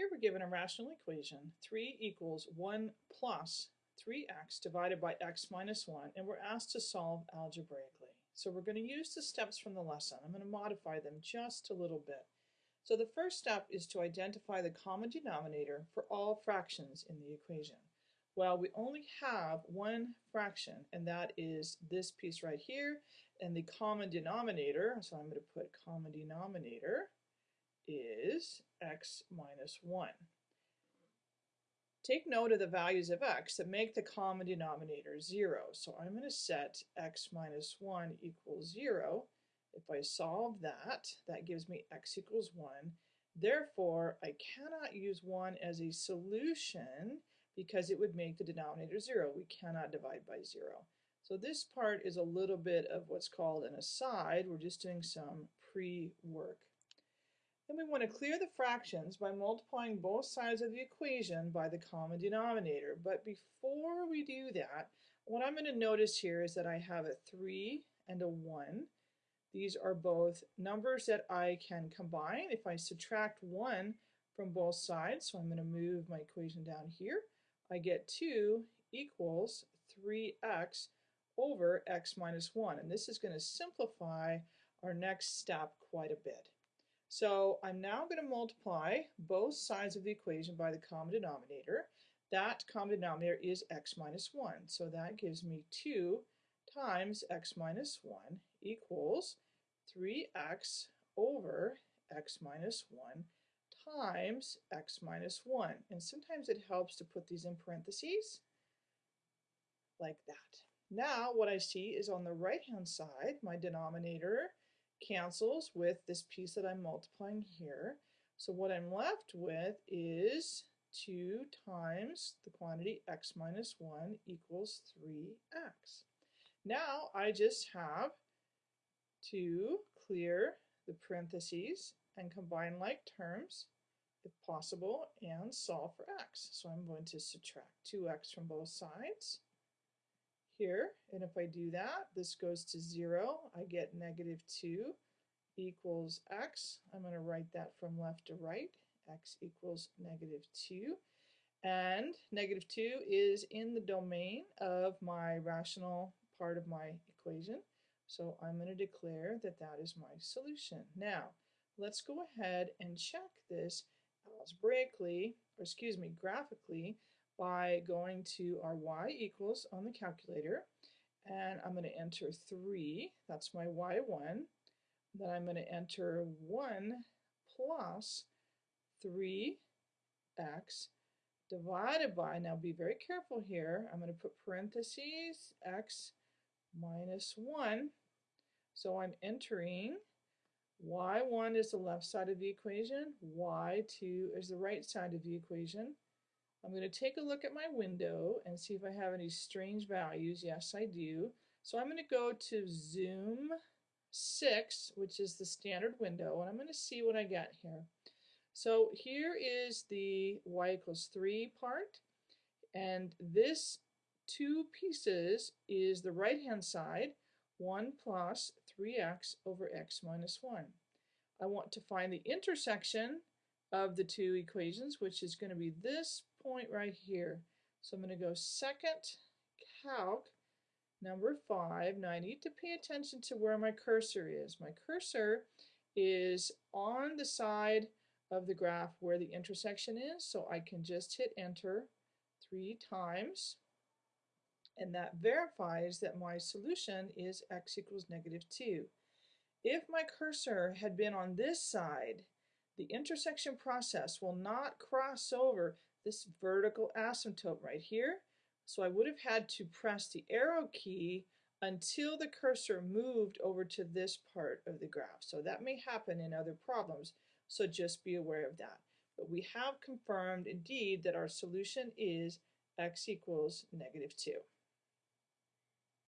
Here we're given a rational equation, 3 equals 1 plus 3x divided by x minus 1, and we're asked to solve algebraically. So we're going to use the steps from the lesson. I'm going to modify them just a little bit. So the first step is to identify the common denominator for all fractions in the equation. Well, we only have one fraction, and that is this piece right here, and the common denominator, so I'm going to put common denominator, is x minus 1. Take note of the values of x that make the common denominator 0. So I'm going to set x minus 1 equals 0. If I solve that, that gives me x equals 1. Therefore, I cannot use 1 as a solution because it would make the denominator 0. We cannot divide by 0. So this part is a little bit of what's called an aside. We're just doing some pre-work. Then we want to clear the fractions by multiplying both sides of the equation by the common denominator. But before we do that, what I'm going to notice here is that I have a 3 and a 1. These are both numbers that I can combine if I subtract 1 from both sides. So I'm going to move my equation down here. I get 2 equals 3x over x minus 1. And this is going to simplify our next step quite a bit. So I'm now going to multiply both sides of the equation by the common denominator. That common denominator is x minus 1. So that gives me 2 times x minus 1 equals 3x over x minus 1 times x minus 1. And sometimes it helps to put these in parentheses like that. Now what I see is on the right hand side, my denominator cancels with this piece that I'm multiplying here. So what I'm left with is 2 times the quantity x minus 1 equals 3x. Now I just have to clear the parentheses and combine like terms if possible and solve for x. So I'm going to subtract 2x from both sides here. And if I do that, this goes to 0. I get negative 2 equals x. I'm going to write that from left to right. x equals negative 2. And negative 2 is in the domain of my rational part of my equation. So I'm going to declare that that is my solution. Now, let's go ahead and check this algebraically, or excuse me, graphically, by going to our y equals on the calculator and I'm going to enter 3, that's my y1. Then I'm going to enter 1 plus 3x divided by, now be very careful here, I'm going to put parentheses x minus 1. So I'm entering y1 is the left side of the equation, y2 is the right side of the equation. I'm going to take a look at my window and see if I have any strange values. Yes, I do. So I'm going to go to zoom 6, which is the standard window, and I'm going to see what I get here. So here is the y equals 3 part, and this two pieces is the right-hand side, 1 plus 3x over x minus 1. I want to find the intersection of the two equations, which is going to be this point right here. So I'm going to go second calc number 5. Now I need to pay attention to where my cursor is. My cursor is on the side of the graph where the intersection is, so I can just hit enter three times and that verifies that my solution is x equals negative 2. If my cursor had been on this side, the intersection process will not cross over this vertical asymptote right here. So I would have had to press the arrow key until the cursor moved over to this part of the graph. So that may happen in other problems, so just be aware of that. But we have confirmed indeed that our solution is x equals negative 2.